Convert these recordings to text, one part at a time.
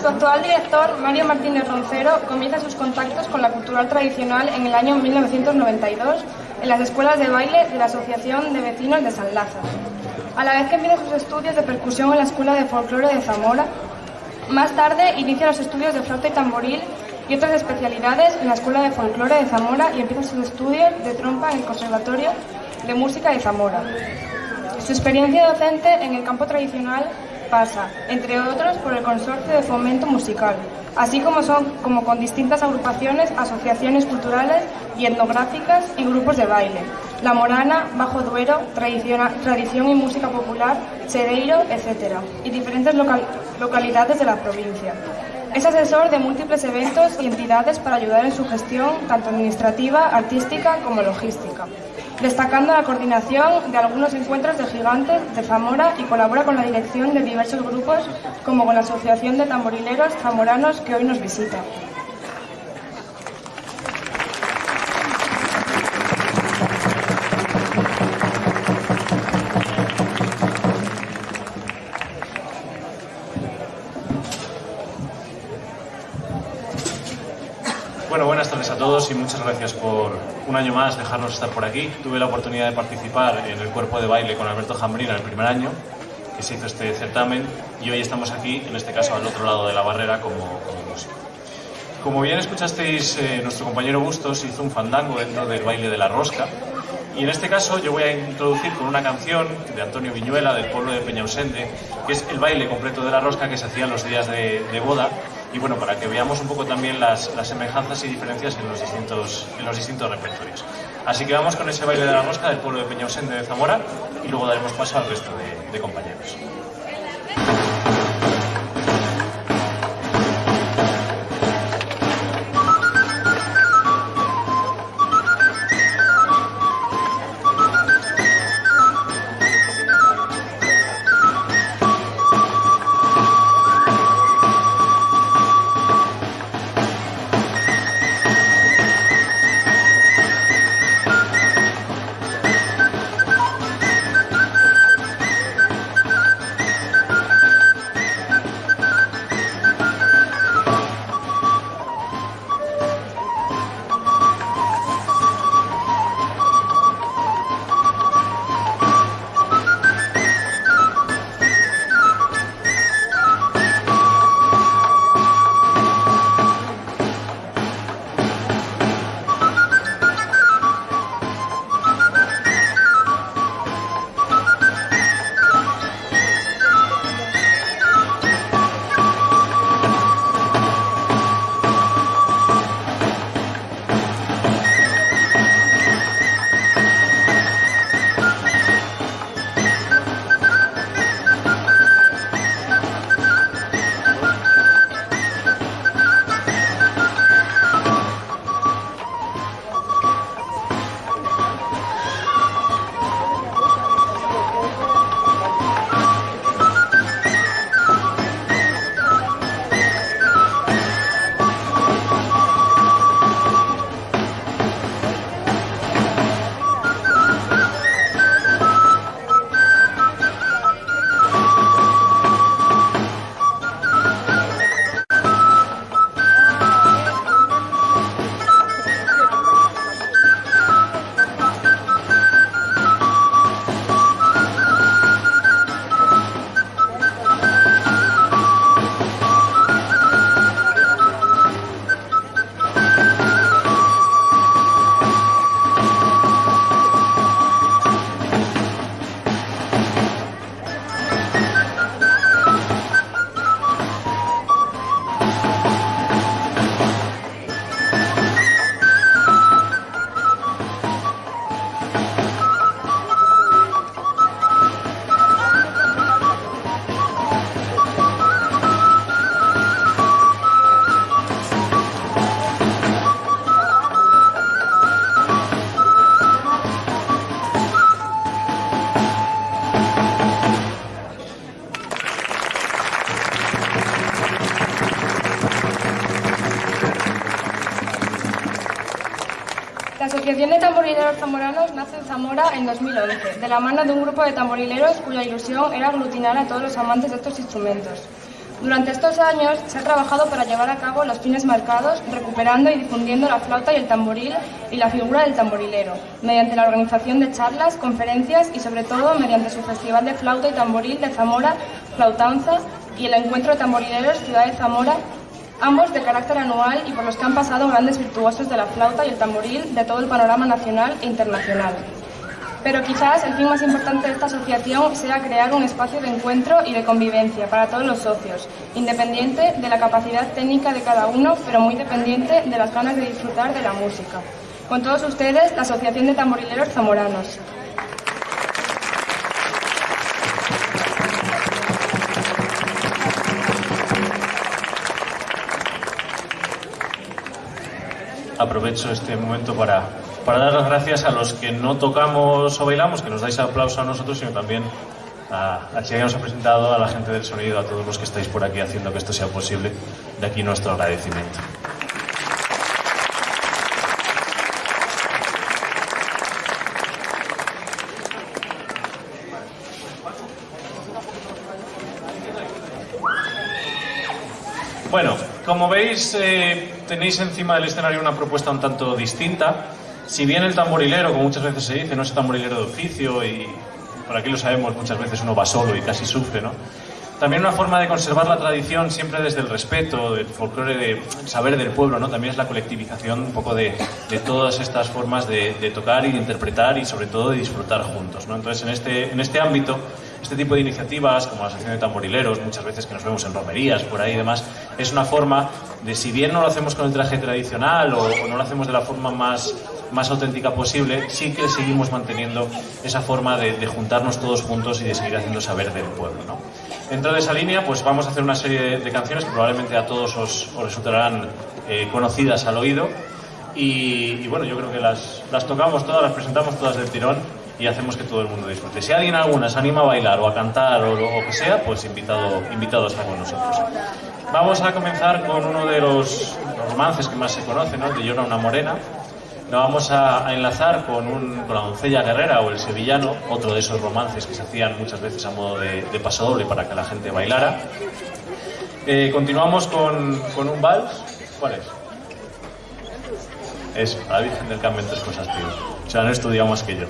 Su actual director, Mario Martínez Roncero, comienza sus contactos con la cultural tradicional en el año 1992 en las escuelas de baile de la Asociación de Vecinos de San Lázaro. A la vez que empieza sus estudios de percusión en la Escuela de Folclore de Zamora, más tarde inicia los estudios de flauta y tamboril y otras especialidades en la Escuela de Folclore de Zamora y empieza sus estudios de trompa en el Conservatorio de Música de Zamora. Su experiencia docente en el campo tradicional pasa, entre otros, por el Consorcio de Fomento Musical, así como, son, con distintas agrupaciones, asociaciones culturales y etnográficas y grupos de baile. La Morana, Bajo Duero, Tradición y Música Popular, Chedeiro, etc. y diferentes localidades de la provincia. Es asesor de múltiples eventos y entidades para ayudar en su gestión, tanto administrativa, artística como logística destacando la coordinación de algunos encuentros de gigantes de Zamora y colabora con la dirección de diversos grupos como con la Asociación de Tamborileros Zamoranos que hoy nos visita. Bueno, buenas tardes a todos y muchas gracias por un año más dejarnos estar por aquí. Tuve la oportunidad de participar en el cuerpo de baile con Alberto Jambrina el primer año que se hizo este certamen y hoy estamos aquí, en este caso al otro lado de la barrera, como, como músico. Como bien escuchasteis, eh, nuestro compañero Bustos hizo un fandango dentro del baile de la rosca y en este caso yo voy a introducir con una canción de Antonio Viñuela del pueblo de Peñausende, que es el baile completo de la rosca que se hacía en los días de, de boda y bueno, para que veamos un poco también las, las semejanzas y diferencias en los, distintos, en los distintos repertorios. Así que vamos con ese baile de la mosca del pueblo de Peñausende de Zamora y luego daremos paso al resto de compañeros. La Asociación de Tamborileros Zamoranos nace en Zamora en 2011, de la mano de un grupo de tamborileros cuya ilusión era aglutinar a todos los amantes de estos instrumentos. Durante estos años se ha trabajado para llevar a cabo los fines marcados, recuperando y difundiendo la flauta y el tamboril y la figura del tamborilero, mediante la organización de charlas, conferencias y sobre todo mediante su Festival de Flauta y Tamboril de Zamora, Flautanza y el Encuentro de Tamborileros Ciudad de Zamora, ambos de carácter anual y por los que han pasado grandes virtuosos de la flauta y el tamboril de todo el panorama nacional e internacional. Pero quizás el fin más importante de esta asociación sea crear un espacio de encuentro y de convivencia para todos los socios, independiente de la capacidad técnica de cada uno, pero muy dependiente de las ganas de disfrutar de la música. Con todos ustedes, la Asociación de Tamborileros Zamoranos. Aprovecho este momento para para dar las gracias a los que no tocamos o bailamos, que nos dais aplauso a nosotros, sino también a, a quien nos ha presentado, a la gente del sonido, a todos los que estáis por aquí haciendo que esto sea posible. De aquí nuestro agradecimiento. Bueno, como veis, eh, tenéis encima del escenario una propuesta un tanto distinta si bien el tamborilero, como muchas veces se dice, no es tamborilero de oficio y por aquí lo sabemos, muchas veces uno va solo y casi sufre, ¿no? También una forma de conservar la tradición siempre desde el respeto, del folclore, de saber del pueblo, ¿no? También es la colectivización un poco de, todas estas formas de, de, tocar y de interpretar y sobre todo de disfrutar juntos, ¿no? Entonces en este, en este ámbito este tipo de iniciativas, como la Asociación de Tamborileros, muchas veces que nos vemos en romerías, por ahí y demás, es una forma de, si bien no lo hacemos con el traje tradicional o, o no lo hacemos de la forma más, más auténtica posible, sí que seguimos manteniendo esa forma de, de juntarnos todos juntos y de seguir haciendo saber del pueblo. ¿no? Dentro de esa línea, pues vamos a hacer una serie de, de canciones que probablemente a todos os, os resultarán eh, conocidas al oído. Y, y, bueno, yo creo que las, las tocamos todas, las presentamos todas del tirón y hacemos que todo el mundo disfrute. Si alguien alguna se anima a bailar o a cantar o lo que sea, pues invitado, invitado está con nosotros. Vamos a comenzar con uno de los romances que más se conoce, ¿no? de Llora una morena. Lo vamos a, a enlazar con, un, con, la doncella guerrera o el sevillano, otro de esos romances que se hacían muchas veces a modo de, de pasodoble para que la gente bailara. Eh, continuamos con, con, un vals. ¿Cuál es? Es la Virgen del Carmen, tres cosas, tío. O sea, no estudiado más que yo.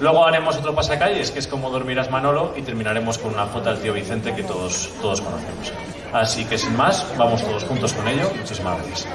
Luego haremos otro pasacalles, que es como dormirás Manolo, y terminaremos con una foto del tío Vicente que todos, todos conocemos. Así que sin más, vamos todos juntos con ello. Muchísimas gracias.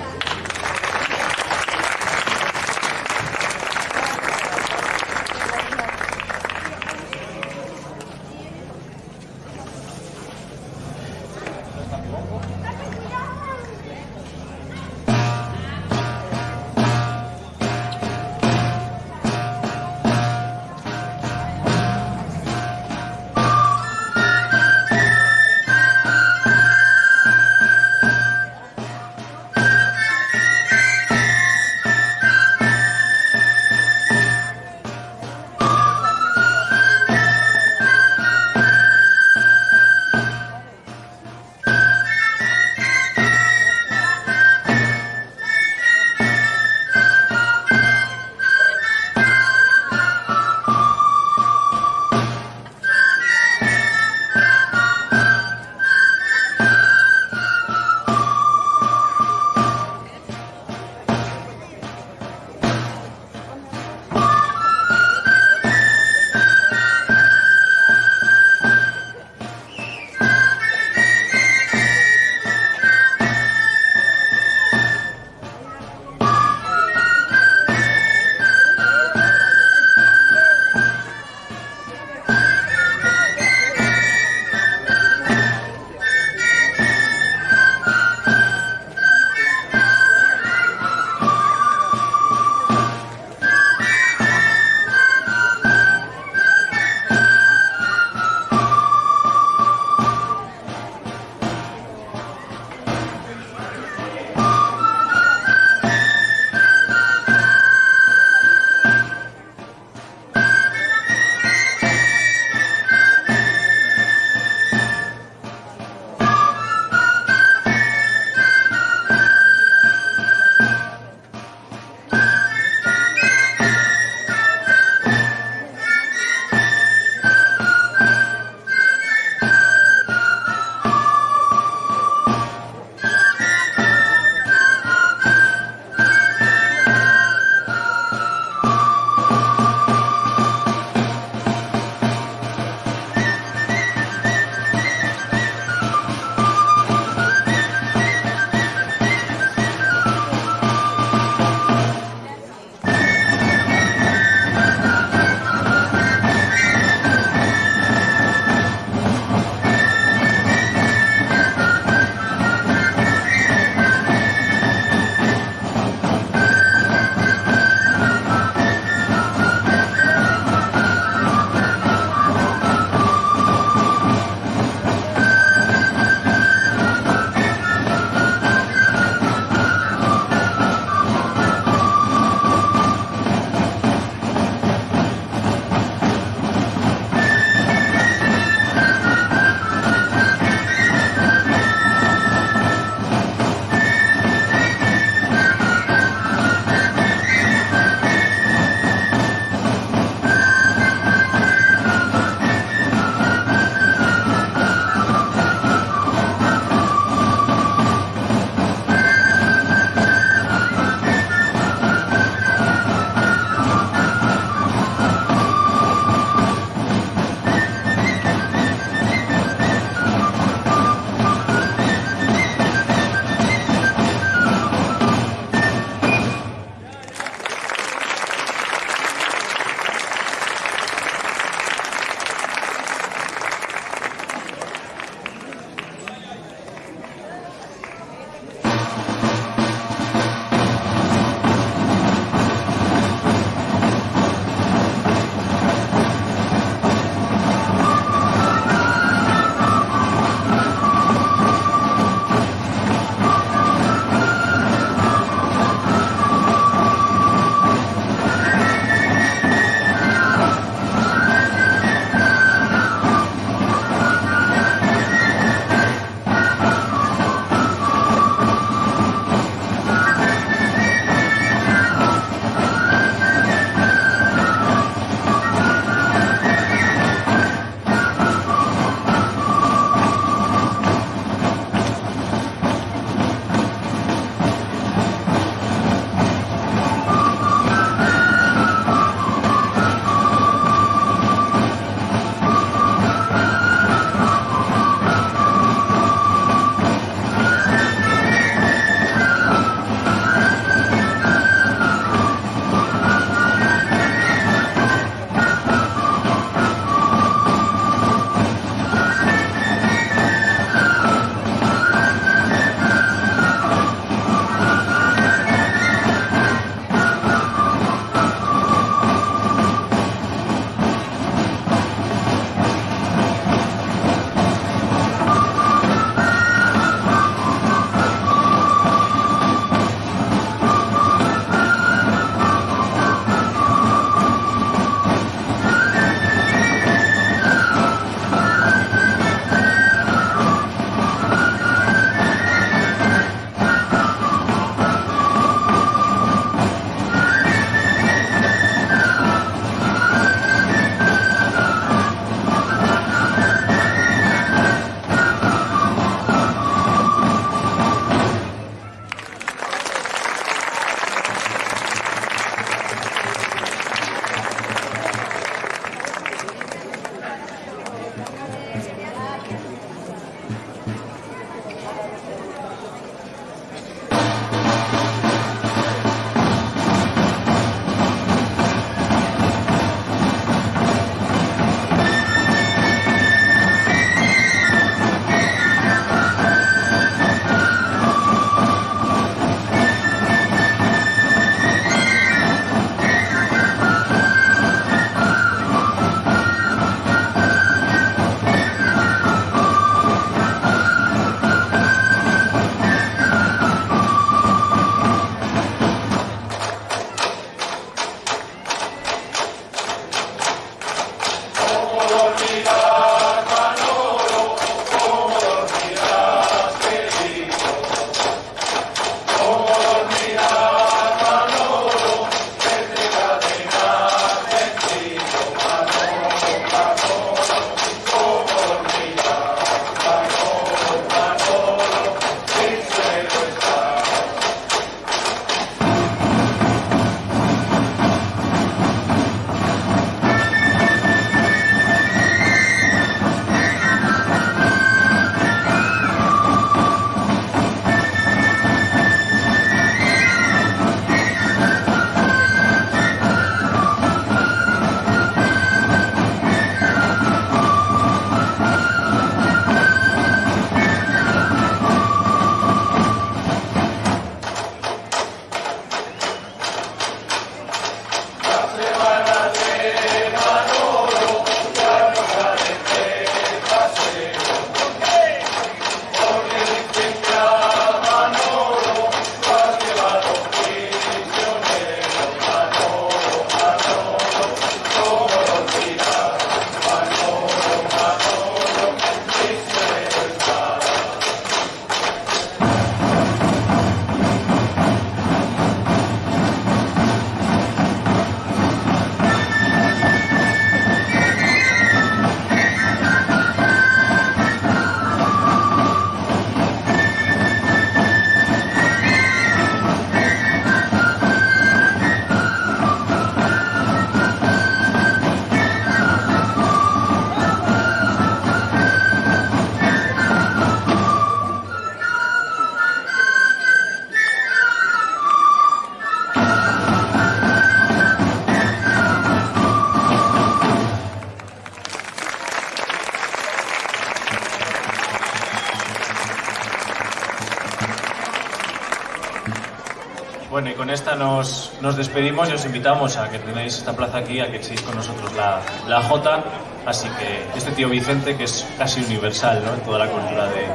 Con esta nos, nos despedimos y os invitamos a que tenéis esta plaza aquí, a que echéis con nosotros la, la Jota. Así que este tío Vicente, que es casi universal ¿no? en toda la cultura de,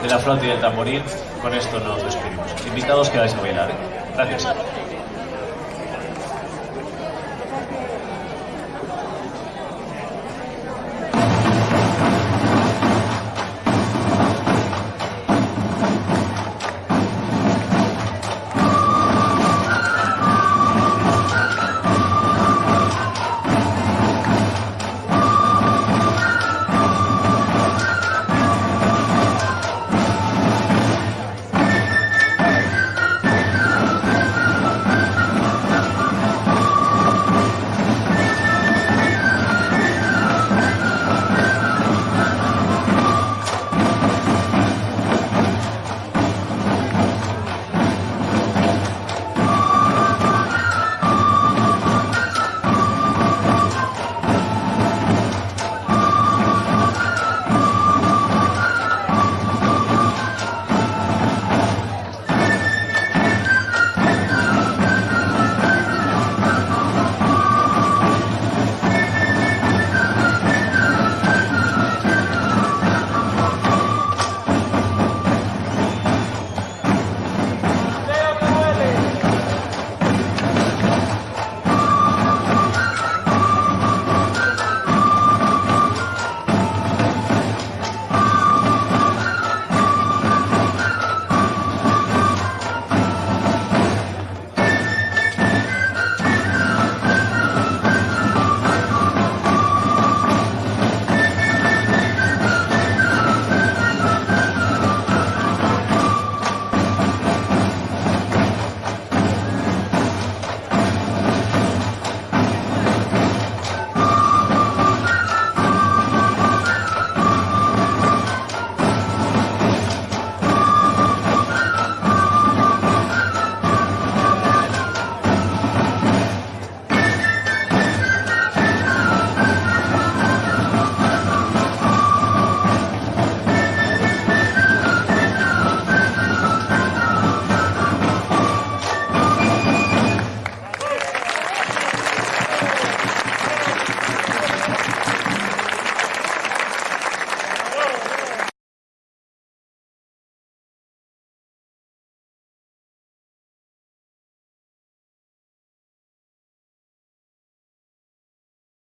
de la flauta y del tamboril, con esto nos despedimos. Invitados quedáis a bailar. Gracias.